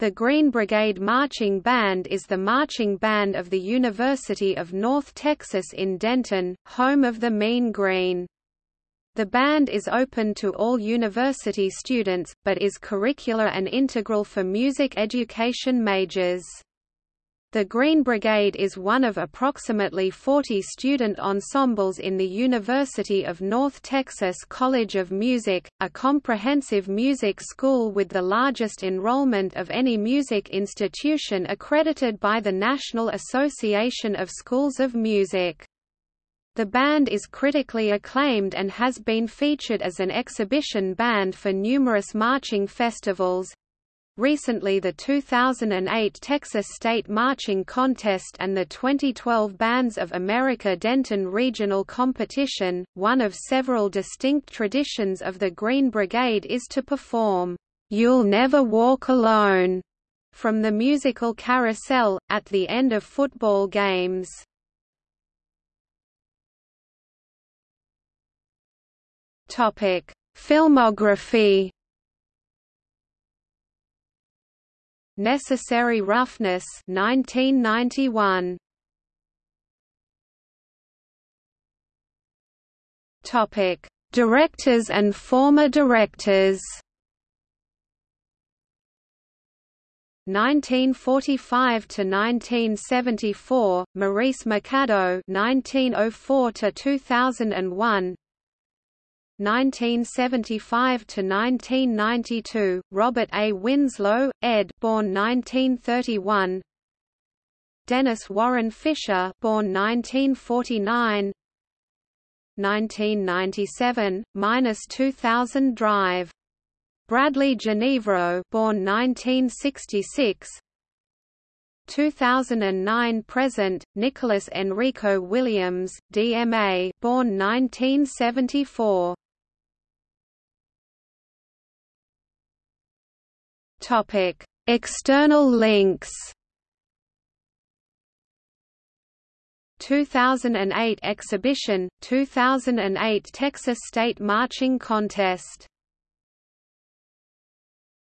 The Green Brigade Marching Band is the marching band of the University of North Texas in Denton, home of the Mean Green. The band is open to all university students, but is curricular and integral for music education majors. The Green Brigade is one of approximately 40 student ensembles in the University of North Texas College of Music, a comprehensive music school with the largest enrollment of any music institution accredited by the National Association of Schools of Music. The band is critically acclaimed and has been featured as an exhibition band for numerous marching festivals, Recently the 2008 Texas State Marching Contest and the 2012 Bands of America Denton Regional Competition, one of several distinct traditions of the Green Brigade is to perform, "'You'll Never Walk Alone' from the musical Carousel, at the end of football games. Filmography Necessary Roughness 1991 Topic. Directors and former directors. 1945 to 1974 Maurice McAdow 1904 to 2001 1975 to 1992, Robert A. Winslow, ed. Born 1931. Dennis Warren Fisher, born 1949. 1997, minus 2000 Drive. Bradley Genevro, born 1966. 2009 present Nicholas Enrico Williams, DMA, born 1974. Topic: External links. 2008 exhibition, 2008 Texas State Marching Contest